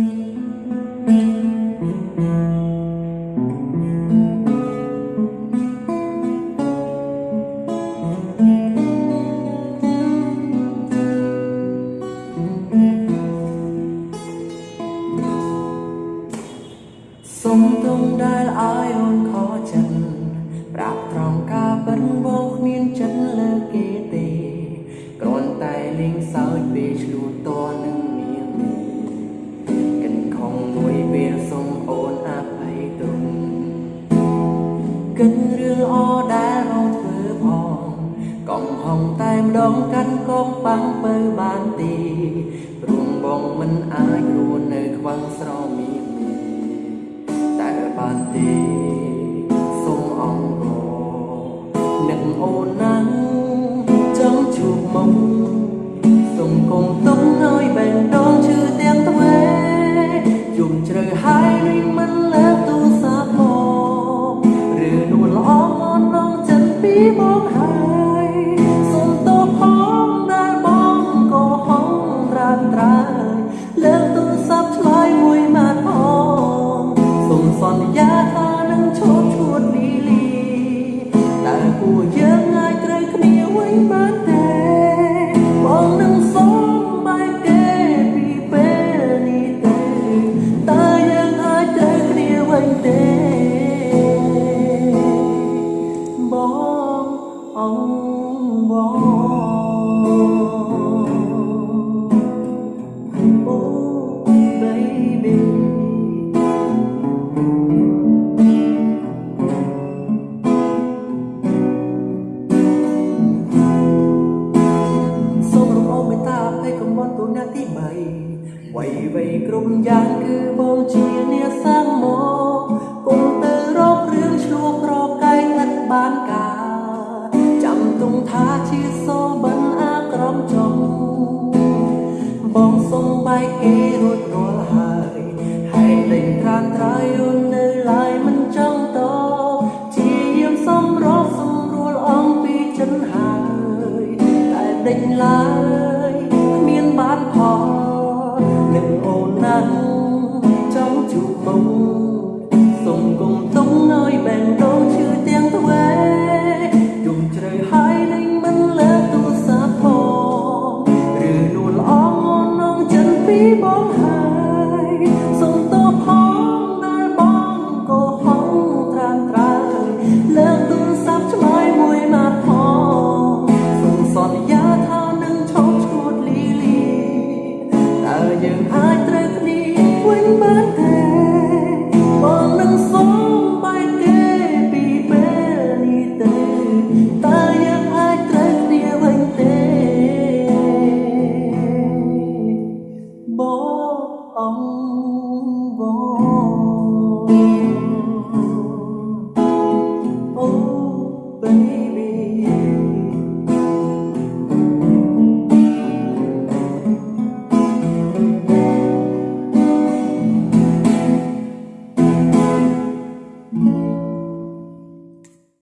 សុំទងដែលអាយអូនខចិនប្រាប់ត្រង់ការបិនបងគ្មានចិនលើគេទេគ្រាន់តែលេងសើចពេលឆ្លួតតនឹង កិនរឿងល្អដែលបងធ្វើផងកំហុងតែម្ដងកាន់កងបាំងបើបានទេព្រោះបងមិនអាចរស់នៅខ្វឹងស្រមៀ ពីបងហើយសូមទោសផងដែលបងក៏ហងត្រានត្រើយលើ គ្រប់យ៉ាងគឺបងជាអ្នកសាំងមកគុំទៅរករឿងឆ្លោះប្រកែកឥតបានការចាំទុំថាជាសូបិនអាក្រមចុងបងសុំបែកគេរួចរាល់ នឹងអូនណាស់ចង់ជួបមុំសុំគុំទុំឲ្យបែងដងឈឺទាំងទ្វេយំជ្រៅហើយនឹងមិនលើកទូរស័ព្ទផងឬនួនល្អងនងចិនពីបង